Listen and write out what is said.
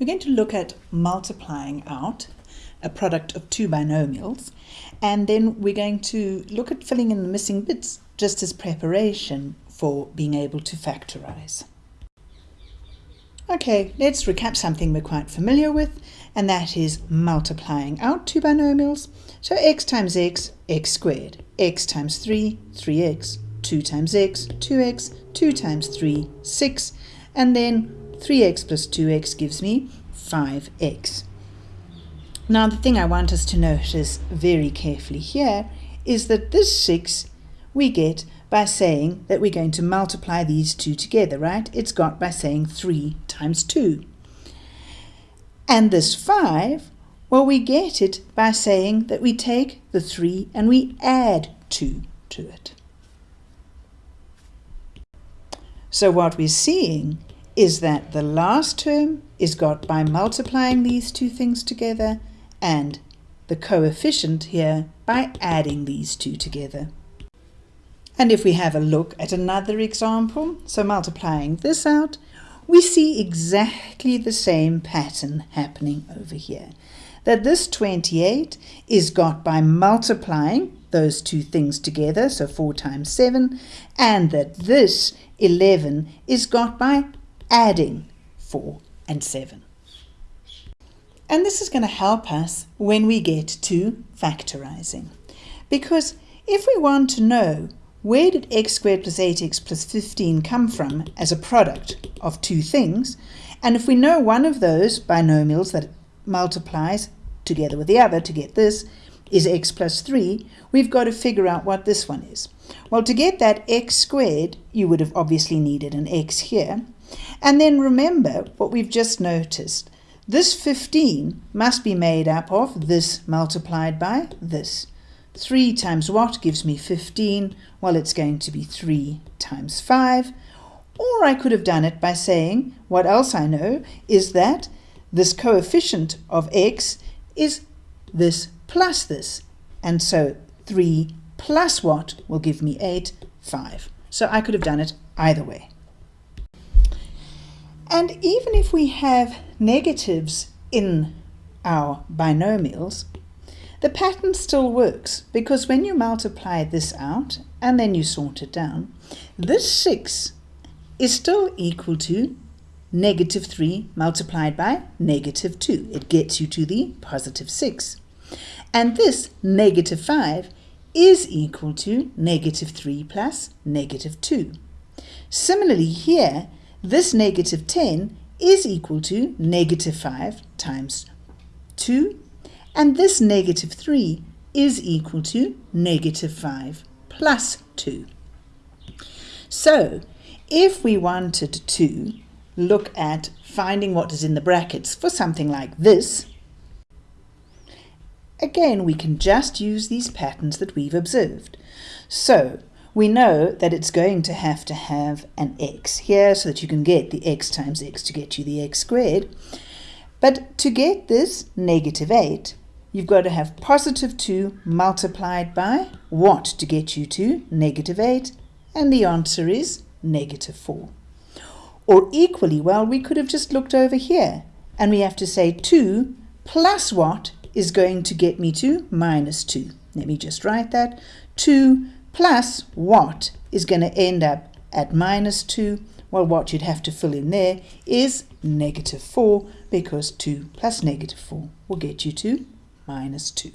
We're going to look at multiplying out a product of two binomials and then we're going to look at filling in the missing bits just as preparation for being able to factorize. Okay, let's recap something we're quite familiar with and that is multiplying out two binomials. So x times x, x squared, x times 3, 3x, 2 times x, 2x, 2 times 3, 6, and then 3x plus 2x gives me 5x. Now the thing I want us to notice very carefully here is that this 6 we get by saying that we're going to multiply these two together, right? It's got by saying 3 times 2. And this 5, well, we get it by saying that we take the 3 and we add 2 to it. So what we're seeing is that the last term is got by multiplying these two things together and the coefficient here by adding these two together. And if we have a look at another example, so multiplying this out, we see exactly the same pattern happening over here. That this 28 is got by multiplying those two things together, so 4 times 7, and that this 11 is got by adding 4 and 7. And this is going to help us when we get to factorizing. Because if we want to know where did x squared plus 8x plus 15 come from as a product of two things, and if we know one of those binomials that multiplies together with the other to get this is x plus 3, we've got to figure out what this one is. Well, to get that x squared, you would have obviously needed an x here. And then remember what we've just noticed. This 15 must be made up of this multiplied by this. 3 times what gives me 15? Well, it's going to be 3 times 5. Or I could have done it by saying, what else I know is that this coefficient of x is this plus this. And so 3 plus what will give me 8? 5. So I could have done it either way. And even if we have negatives in our binomials, the pattern still works because when you multiply this out and then you sort it down, this 6 is still equal to negative 3 multiplied by negative 2. It gets you to the positive 6. And this negative 5 is equal to negative 3 plus negative 2. Similarly here, this negative 10 is equal to negative 5 times 2, and this negative 3 is equal to negative 5 plus 2. So, if we wanted to look at finding what is in the brackets for something like this, again we can just use these patterns that we've observed. So, we know that it's going to have to have an x here so that you can get the x times x to get you the x squared. But to get this negative 8, you've got to have positive 2 multiplied by what to get you to negative 8? And the answer is negative 4. Or equally well, we could have just looked over here and we have to say 2 plus what is going to get me to minus 2. Let me just write that. 2 plus what is going to end up at minus 2? Well, what you'd have to fill in there is negative 4 because 2 plus negative 4 will get you to minus 2.